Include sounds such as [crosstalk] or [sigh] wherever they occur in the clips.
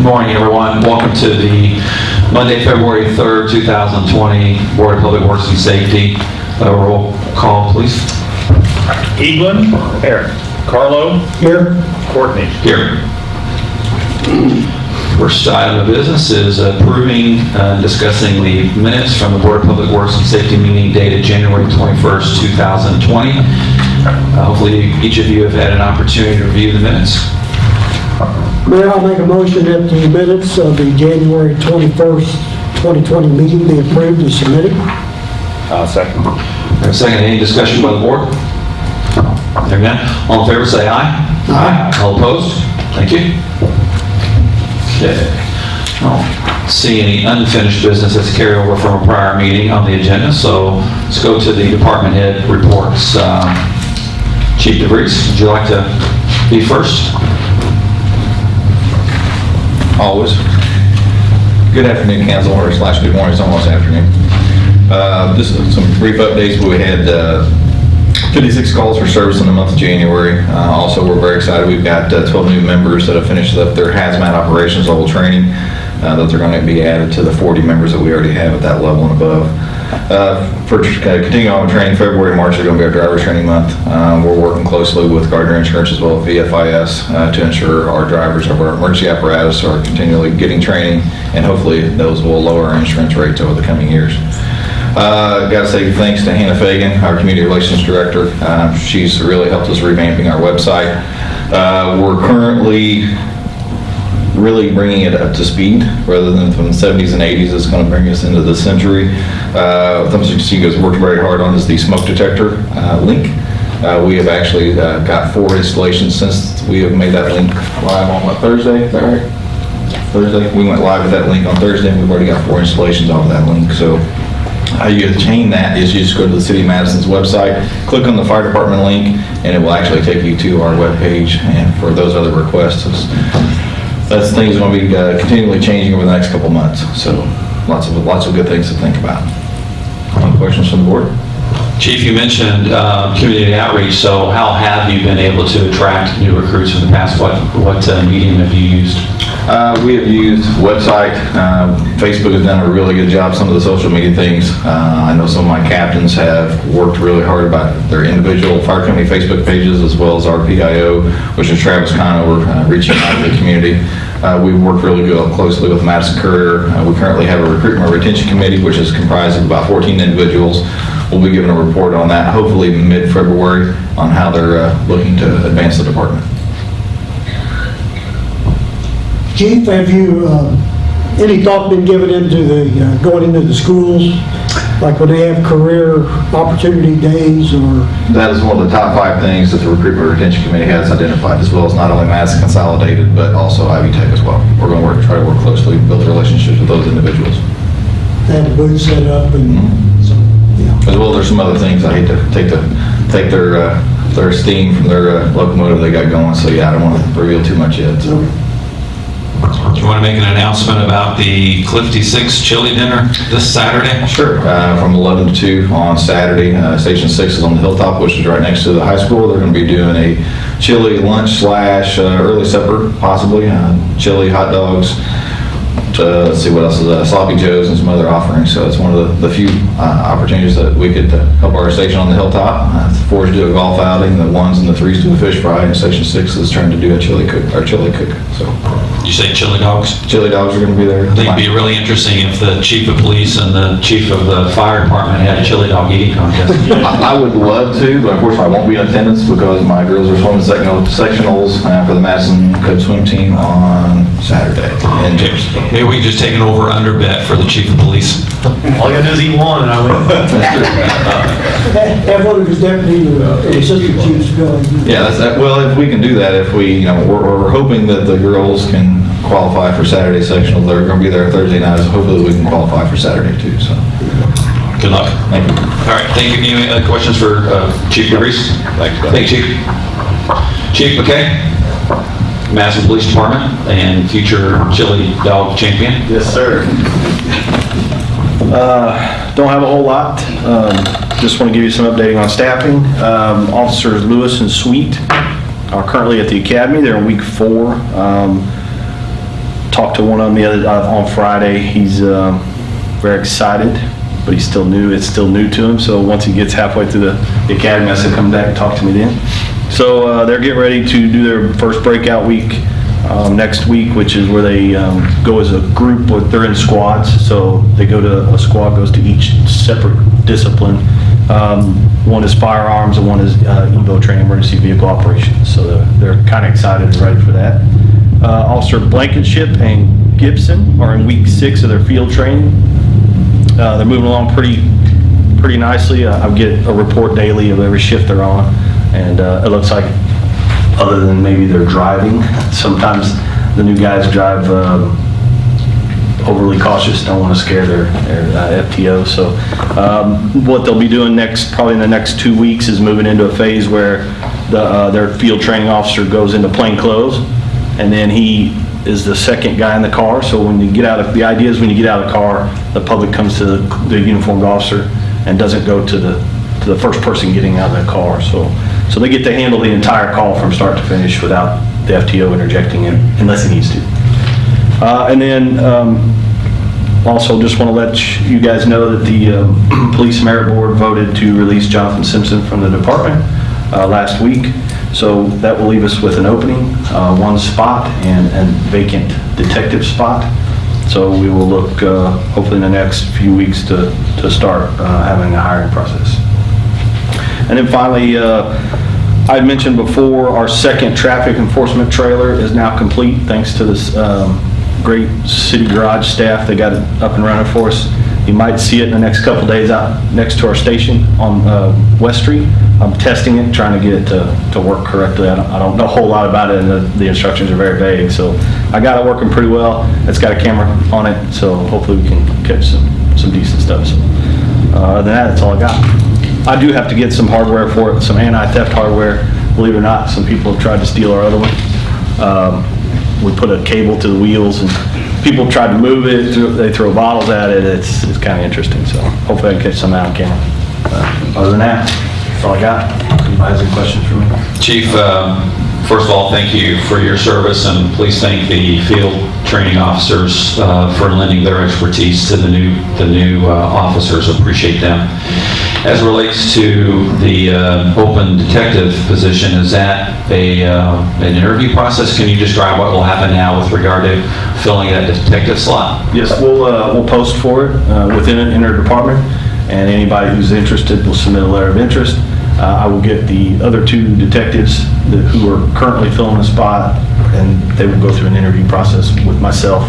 Good morning, everyone. Welcome to the Monday, February 3rd, 2020 Board of Public Works and Safety. Uh, Roll call, please. Evelyn. Here. Carlo. Here. Courtney. Here. First item of business is approving uh, and discussing the minutes from the Board of Public Works and Safety meeting dated January 21st, 2020. Uh, Hopefully, each of you have had an opportunity to review the minutes. Mayor, I'll make a motion that the minutes of the January 21st, 2020 meeting be approved and submitted. Uh, second. Have a second, any discussion by the board? Hearing none, all in favor say aye. Aye. All opposed? Thank you. Okay. I don't see any unfinished business that's carried over from a prior meeting on the agenda, so let's go to the department head reports. Um, Chief DeVries, would you like to be first? Always. Good afternoon, council, or slash good morning, it's almost afternoon. Uh, Just some brief updates. We had uh, 56 calls for service in the month of January. Uh, Also, we're very excited, we've got uh, 12 new members that have finished up their hazmat operations level training, uh, that they're going to be added to the 40 members that we already have at that level and above. Uh, For uh, continuing on with training, February, March are going to be our driver's training month. Uh, We're working closely with Gardner Insurance as well as VFIS uh, to ensure our drivers of our emergency apparatus are continually getting training, and hopefully those will lower our insurance rates over the coming years. Uh, Got to say thanks to Hannah Fagan, our Community Relations Director. Uh, She's really helped us revamping our website. Uh, We're currently really bringing it up to speed, rather than from the 70s and 80s, it's going to bring us into the century. Uh, Something has worked very hard on is the smoke detector uh, link. Uh, We have actually uh, got four installations since we have made that link live on what, Thursday, is that right? Thursday, we went live with that link on Thursday, and we've already got four installations off of that link, so how you attain that is you just go to the City of Madison's website, click on the fire department link, and it will actually take you to our webpage, and for those other requests, that's things going to be uh, continually changing over the next couple months, so lots of, lots of good things to think about. Any questions from the board? Chief, you mentioned uh, community outreach, so how have you been able to attract new recruits in the past? What what uh, medium have you used? Uh, We have used website, uh, Facebook has done a really good job, some of the social media things. Uh, I know some of my captains have worked really hard about their individual fire company Facebook pages, as well as our PIO, which is Travis Conover, uh, reaching out to the community. Uh, We've worked really good closely with Madison Courier. Uh, We currently have a recruitment retention committee, which is comprised of about 14 individuals. We'll be giving a report on that, hopefully mid-February, on how they're uh, looking to advance the department. Chief, have you, uh, any thought been given into the, uh, going into the schools? Like when they have career opportunity days or, That is one of the top five things that the Recruitment Retention Committee has identified, as well as not only Madison Consolidated, but also Ivy Tech as well. We're going to work, try to work closely, build relationships with those individuals. have the booth set up and, so, yeah. As well, there's some other things, I hate to take the, take their, uh, their steam from their uh, locomotive they got going, so yeah, I don't want to reveal too much yet, so. Do you want to make an announcement about the Clifty Six chili dinner this Saturday? Sure. Uh, From 11 to 2 on Saturday. Uh, Station 6 is on the hilltop, which is right next to the high school. They're going to be doing a chili lunch slash uh, early supper, possibly, uh, chili, hot dogs, uh, let's see what else is, uh, sloppy joes and some other offerings. So it's one of the the few uh, opportunities that we could uh, help our station on the hilltop. Uh, The fours do a golf outing, the ones and the threes do a fish fry, and Station 6 is trying to do a chili cook, or chili cook. So You say chili dogs? chili dogs are going to be there. I think it'd be really interesting if the chief of police and the chief of the fire department had a chili dog eating contest. [laughs] I I would love to, but of course I won't be in attendance because my girls are swimming sectional- sectionals uh, for the Madison Cub Swim Team on Saturday in Jefferson. Maybe we can just take an over-under bet for the chief of police. All you gotta do is eat one and I win. Have one of his deputies assistant chiefs go. Yeah, that's, that- well, if we can do that, if we, you know, we're we're hoping that the girls can qualify for Saturday sectional. They're going to be there Thursday night, so hopefully we can qualify for Saturday too, so. Good luck. Thank you. All right, thank you. Any other questions for uh, Chief DeVries? Thank you, Chief. Chief McKay, Madison Police Department and future chili dog champion. Yes, sir. Uh, Don't have a whole lot. Um, Just want to give you some updating on staffing. Um, Officers Lewis and Sweet are currently at the academy. They're in week four. Um, talked to one of them the other, uh, on Friday. He's um, very excited, but he's still new. It's still new to him. So once he gets halfway through the the academy, I said, come back and talk to me then. So uh, they're getting ready to do their first breakout week um, next week, which is where they um, go as a group, but they're in squads. So they go to, a squad goes to each separate discipline. Um, One is firearms and one is uh, EVO training, emergency vehicle operations. So they're, they're kind of excited and ready for that. Uh, Officer Blankenship and Gibson are in week six of their field training. Uh, They're moving along pretty, pretty nicely. Uh, I get a report daily of every shift they're on, and uh, it looks like, other than maybe they're driving, [laughs] sometimes the new guys drive um, overly cautious, don't want to scare their, their uh, FTO. So um, what they'll be doing next, probably in the next two weeks, is moving into a phase where the, uh, their field training officer goes into plain clothes, and then he is the second guy in the car. So when you get out of, the idea is when you get out of the car, the public comes to the the uniformed officer and doesn't go to the, to the first person getting out of the car. So, so they get to handle the entire call from start to finish without the FTO interjecting in unless he needs to. Uh, And then um, also just want to let you guys know that the um, [clears throat] Police Merit Board voted to release Jonathan Simpson from the department uh, last week. So that will leave us with an opening, uh, one spot and a vacant detective spot. So we will look uh, hopefully in the next few weeks to, to start uh, having a hiring process. And then finally, uh, I mentioned before, our second traffic enforcement trailer is now complete, thanks to this um, great city garage staff. They got it up and running for us. You might see it in the next couple days out next to our station on uh, West Street. I'm testing it, trying to get it to, to work correctly. I don't, I don't know a whole lot about it, and the, the instructions are very vague, so I got it working pretty well. It's got a camera on it, so hopefully we can catch some, some decent stuff. So, uh, Other than that, that's all I got. I do have to get some hardware for it, some anti-theft hardware. Believe it or not, some people have tried to steal our other one. Um, We put a cable to the wheels and people tried to move it, they throw bottles at it. It's, it's kind of interesting, so hopefully I can catch some out on camera. Uh, Other than that, that's all I got. Anybody has any questions for me? Chief, um, first of all, thank you for your service, and please thank the field training officers uh, for lending their expertise to the new, the new uh, officers. Appreciate them. As relates to the uh, open detective position, is that a, uh, an interview process? Can you describe what will happen now with regard to filling that detective slot? Yes, we'll, uh, we'll post for it uh, within an inter-department, and anybody who's interested will submit a letter of interest. Uh, I will get the other two detectives that- who are currently filling the spot, and they will go through an interview process with myself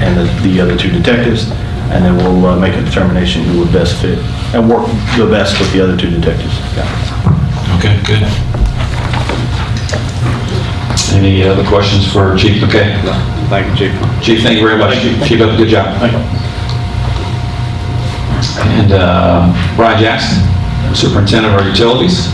and the the other two detectives, and then we'll uh, make a determination who would best fit and work the best with the other two detectives. Yeah. Okay, good. Any other questions for Chief? Okay. Thank you, Chief. Chief, thank you very much. Keep up the good job. And uh, Brian Jackson, Superintendent of our Utilities.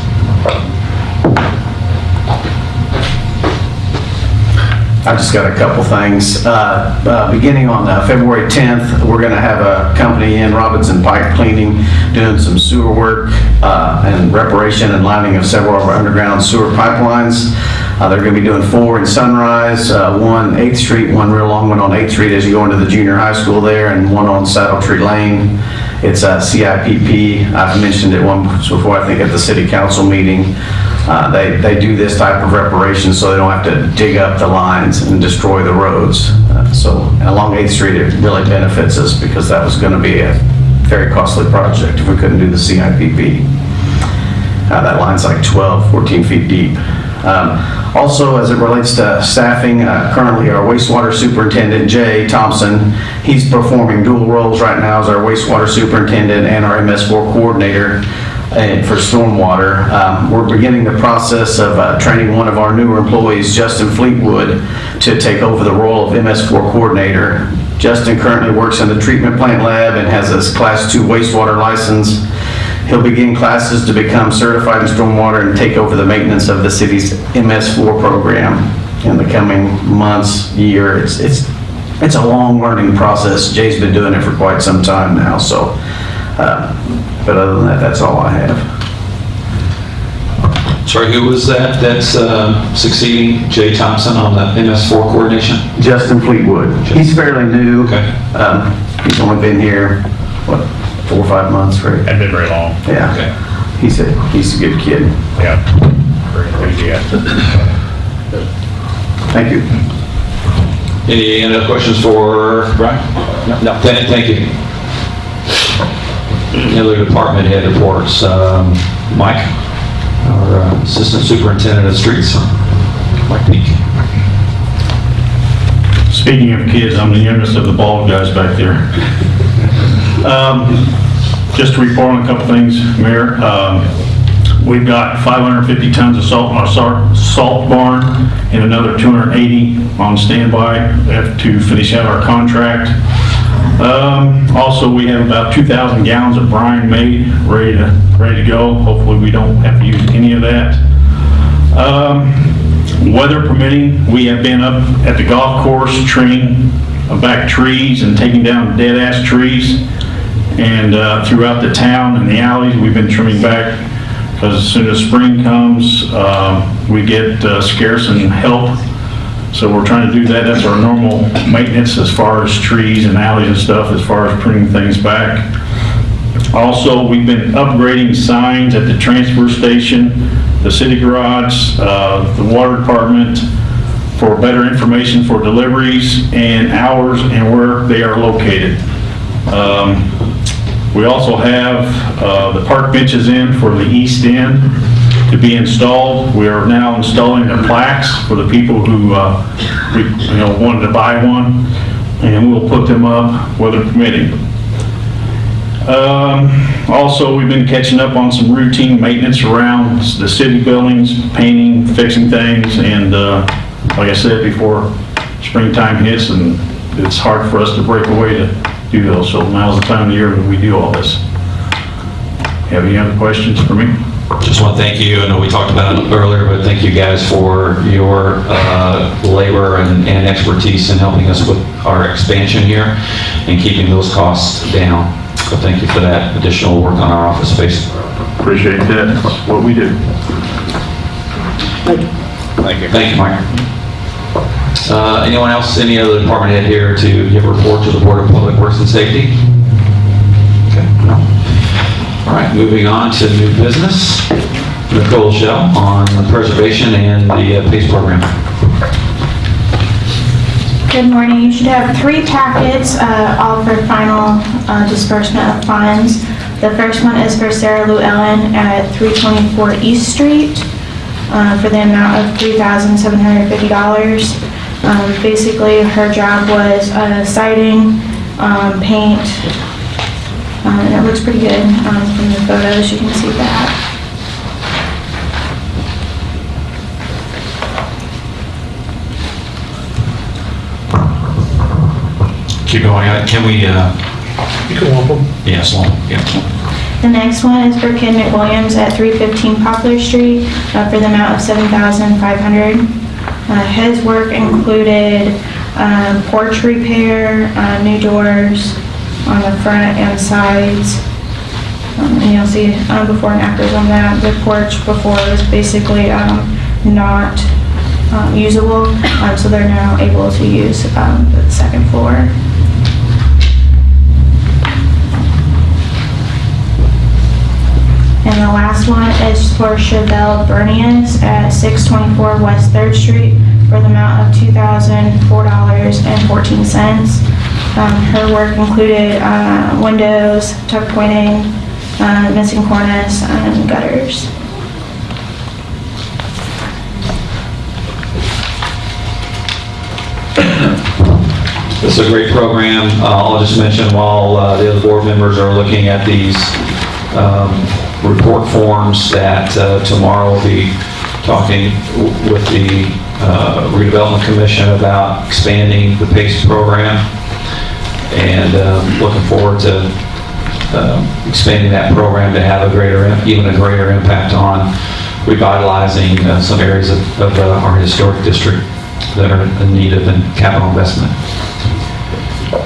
I've just got a couple things. Uh, uh, Beginning on uh, February 10th, we're going to have a company in Robinson Pipe Cleaning doing some sewer work uh, and reparation and lining of several of our underground sewer pipelines. Uh, They're going to be doing four in Sunrise, uh, one 8th Street, one real long one on 8th Street as you go into the junior high school there, and one on Saddle Tree Lane. It's a CIPP. I've mentioned it once before, I think, at the city council meeting. Uh, They, they do this type of reparation so they don't have to dig up the lines and destroy the roads. Uh, So along 8th Street, it really benefits us because that was going to be a very costly project if we couldn't do the CIPP. Uh, That line's like 12, 14 feet deep. Um, Also, as it relates to staffing, uh, currently our wastewater superintendent, Jay Thompson, he's performing dual roles right now as our wastewater superintendent and our MS4 coordinator for stormwater. Um, We're beginning the process of uh, training one of our newer employees, Justin Fleetwood, to take over the role of MS4 coordinator. Justin currently works in the treatment plant lab and has his Class 2 wastewater license. He'll begin classes to become certified in stormwater and take over the maintenance of the city's MS4 program in the coming months, year. It's, it's, it's a long learning process. Jay's been doing it for quite some time now, so, uh, but other than that, that's all I have. Sorry, who was that that's uh, succeeding Jay Thompson on the MS4 coordination? Justin Fleetwood. He's fairly new. Okay. Um, He's only been here, what, four or five months, right? Hadn't been very long. Yeah. Okay. He's a, he's a good kid. Yeah. Very enthusiastic. Thank you. Any other questions for Brian? No. Thank you. Other department head reports? Um, Mike, our uh, Assistant Superintendent of Streets, Mike Peak. Speaking of kids, I'm the youngest of the bald guys back there. Um, Just to report on a couple things, Mayor. Um, We've got 550 tons of salt in our salt barn and another 280 on standby to finish out our contract. Um, Also, we have about 2,000 gallons of brine made, ready to, ready to go. Hopefully, we don't have to use any of that. Um, Weather permitting, we have been up at the golf course trimming back trees and taking down dead-ass trees. And uh, throughout the town and the alleys, we've been trimming back because as soon as spring comes, um, we get uh, scarce and help. So we're trying to do that. That's our normal maintenance as far as trees and alleys and stuff, as far as pruning things back. Also, we've been upgrading signs at the transfer station, the city garage, uh, the water department, for better information for deliveries and hours and where they are located. Um, We also have uh, the park benches in for the east end to be installed. We are now installing the plaques for the people who, uh, we, you know, wanted to buy one, and we'll put them up, weather permitting. Um, Also, we've been catching up on some routine maintenance around the city buildings, painting, fixing things, and uh, like I said before, springtime hits and it's hard for us to break away to do those, so now's the time of the year that we do all this. Have any other questions for me? Just want to thank you, I know we talked about it earlier, but thank you guys for your uh, labor and and expertise in helping us with our expansion here and keeping those costs down. So thank you for that additional work on our office space. Appreciate that, That's what we do. Thank you. Thank you. Thank you, Mike. Uh, Anyone else, any other department head here to give a report to the Board of Public Works and Safety? Okay, no. All right, moving on to new business. Nicole Shell on the preservation and the uh, PACE program. Good morning. You should have three packets, uh, all for final uh, disbursement of funds. The first one is for Sarah Lou Ellen at 324 East Street uh, for the amount of $3,750. Um, Basically, her job was uh, siding, um, paint, uh, and it looks pretty good um, from the photos. You can see that. Keep going, Uh, can we, uh, You can lump them. yes, long, yeah. The next one is for Ken McWilliams at 315 Poplar Street uh, for the amount of 7500 Uh His work included um, porch repair, uh, new doors on the front and sides. Um, And you'll see uh, before and afters on that. The porch before was basically um, not um, usable, um, so they're now able to use um, the second floor. And the last one is for Chevelle Bernius at 624 West Third Street for the amount of $2,004.14. Um, Her work included uh, windows, tuck pointing, uh, missing cornice, and gutters. This is a great program. Uh, I'll just mention while uh, the other board members are looking at these um, report forms that uh, tomorrow we'll be talking with the uh, redevelopment commission about expanding the PACE program and um, looking forward to um, expanding that program to have a greater, even a greater impact on revitalizing uh, some areas of of, uh, our historic district that are in need of an capital investment.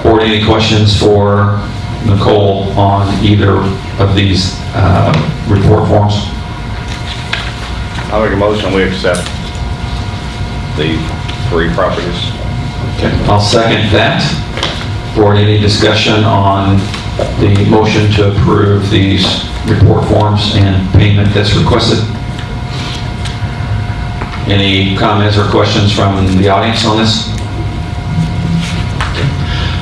Board, any questions for Nicole on either of these uh, report forms? I make a motion, we accept the three properties. Okay, I'll second that. Board, any discussion on the motion to approve these report forms and payment that's requested? Any comments or questions from the audience on this?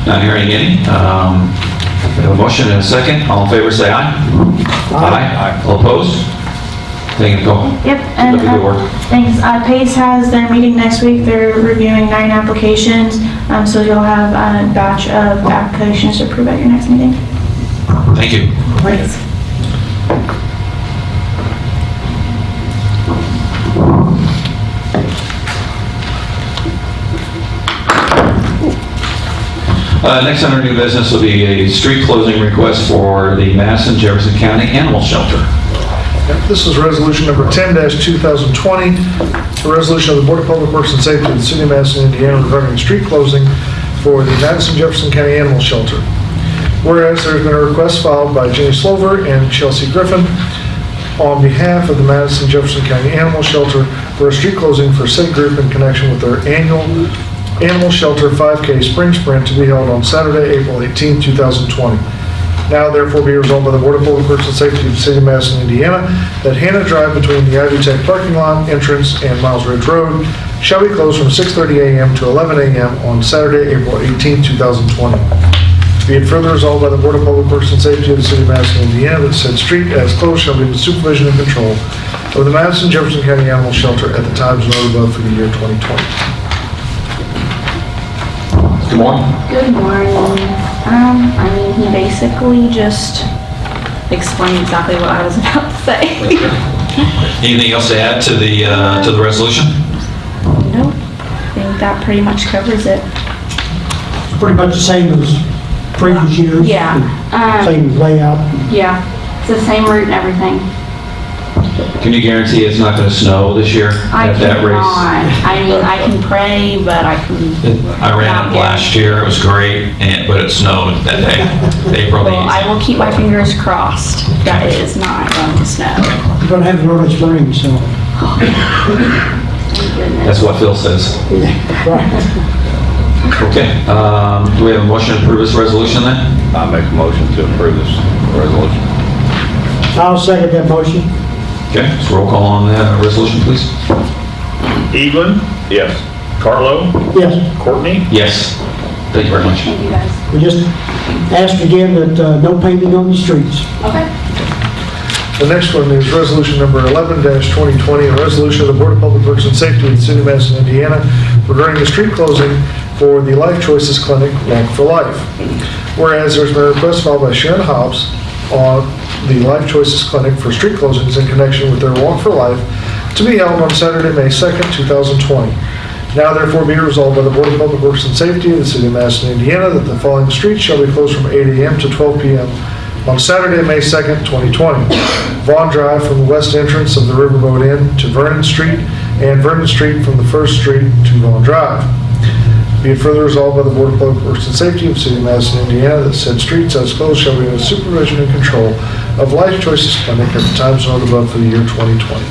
Not hearing any. Um, We have a motion and a second. All in favor, say aye. Aye. All opposed? Thank you, Nicole. Yep, and the uh, work. thanks. Uh, PACE has their meeting next week. They're reviewing nine applications, um, so you'll have a batch of applications to approve at your next meeting. Thank you. Thanks. Uh, Next under new business will be a street closing request for the Madison Jefferson County Animal Shelter. This is resolution number 10-2020, a resolution of the Board of Public Works and Safety of the City of Madison, Indiana regarding street closing for the Madison Jefferson County Animal Shelter. Whereas there's been a request filed by Jenny Slover and Chelsea Griffin on behalf of the Madison Jefferson County Animal Shelter for a street closing for said group in connection with their annual Animal Shelter 5K Spring Sprint to be held on Saturday, April 18, 2020. Now therefore be resolved by the Board of Public Works and Safety of the City of Madison, Indiana, that Hannah Drive between the Ivy Tech parking lot entrance and Miles Ridge Road shall be closed from 6:30 a.m. to 11 a.m. on Saturday, April 18, 2020. Be it further resolved by the Board of Public Works and Safety of the City of Madison, Indiana, that said street as closed shall be the supervision and control of the Madison Jefferson County Animal Shelter at the times noted above for the year 2020. Good morning. Good morning. Um, I mean, he basically just explained exactly what I was [laughs] about to say. Anything else to add to the, uh, to the resolution? Nope. I think that pretty much covers it. Pretty much the same as previous years. Yeah, um, Same layout. Yeah, it's the same route and everything. Can you guarantee it's not going to snow this year I at that cannot. race? I mean, I can pray, but I can. I ran it last year, it was great, and, but it snowed that day, April the [laughs] Well, I will keep my fingers crossed that it is not going to snow. You're gonna have an early spring, so. Thank goodness. That's what Phil says. Okay, um, do we have a motion to approve this resolution then? I make a motion to approve this resolution. I'll second that motion. Okay, so roll call on the resolution, please. Evelyn? Yes. Carlo? Yes, Courtney? Yes. Thank you very much. Thank you guys. we just ask again that uh, no painting on the streets. Okay. The next one is resolution number 11-2020, a resolution of the Board of Public Works and Safety of the City of Madison, Indiana regarding the street closing for the Life Choices Clinic Walk for Life. Whereas there's been a request filed by Sharon Hobbs on the Life Choices Clinic for street closings in connection with their Walk for Life to be held on Saturday, May 2nd, 2020. Now therefore be resolved by the Board of Public Works and Safety of the City of Madison, Indiana, that the following streets shall be closed from 8 a.m. to 12 p.m. on Saturday, May 2nd, 2020. Vaughn Drive from the west entrance of the Riverboat Inn to Vernon Street, and Vernon Street from the First Street to Vaughn Drive. Be it further resolved by the Board of Public Works and Safety of the City of Madison, Indiana, that said streets as closed shall be under supervision and control of Life Choices Clinic at the time zone above for the year 2020.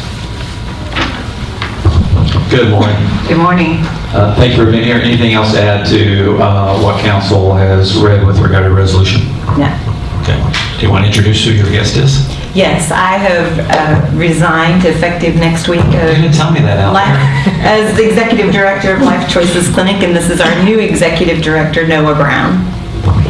Good morning. Good morning. Uh, Thank you for being here. Anything else to add to uh, what council has read with regard to resolution? No. Okay. Do you want to introduce who your guest is? Yes, I have uh, resigned effective next week. You uh, didn't tell me that out li- [laughs] As the Executive Director of Life Choices Clinic, and this is our new Executive Director, Noah Brown.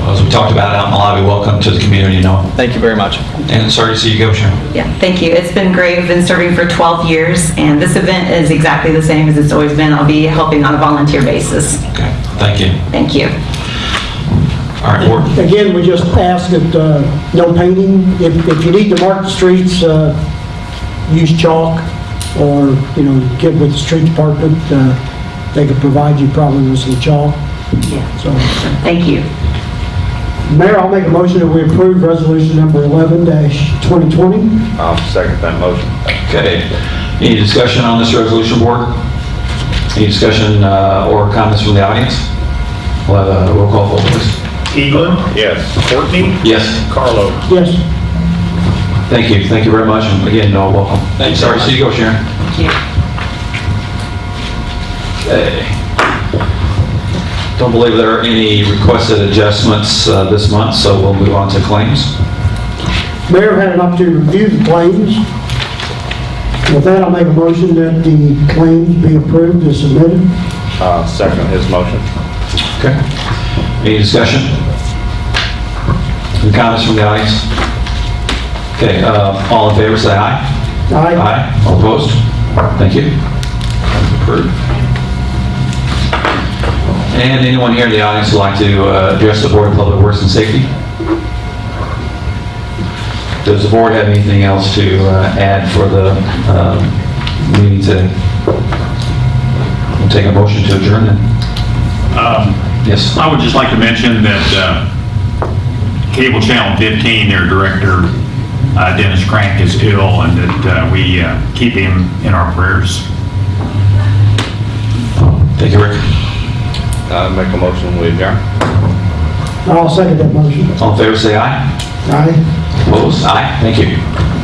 As we talked about out in the lobby, welcome to the community, Noah. Thank you very much. And sorry to see you go, Sharon. Yeah, thank you. It's been great. I've been serving for 12 years, and this event is exactly the same as it's always been. I'll be helping on a volunteer basis. Okay, thank you. Thank you. All right, board. Again, we just ask that uh, no painting. If if you need to mark the streets, uh, use chalk or, you know, get with the street department. uh, They could provide you probably with some chalk. Yeah. So, Thank you. Mayor, I'll make a motion that we approve resolution number 11-2020. I'll second that motion. Okay. Any discussion on this resolution, board? Any discussion uh, or comments from the audience? We'll have a roll call vote, please. Evelyn? Yes. Courtney? Yes. Carlo? Yes, Thank you, thank you very much, and again, Noah, welcome. Thank you. Sorry to see you go, Sharon. Thank you. Okay. Don't believe there are any requested adjustments uh, this month, so we'll move on to claims. Mayor had an opportunity to review the claims. With that, I'll make a motion that the claims be approved as submitted. Uh, second his motion. Okay. Any discussion? Any comments from the audience? Okay, uh, all in favor, say aye. Aye. Aye. All opposed? Thank you. Approved. And anyone here in the audience would like to uh, address the Board of Public Works and Safety? Does the board have anything else to uh, add for the um, meeting today? We'll take a motion to adjourn then. Um, Yes. I would just like to mention that uh, Cable Channel 15, their director, uh, Dennis Crank, is ill, and that uh, we uh, keep him in our prayers. Thank you, Rick. Uh, make a motion, we adjourn. I'll second that motion. All in favor, say aye. Aye. Opposed? Aye. Thank you.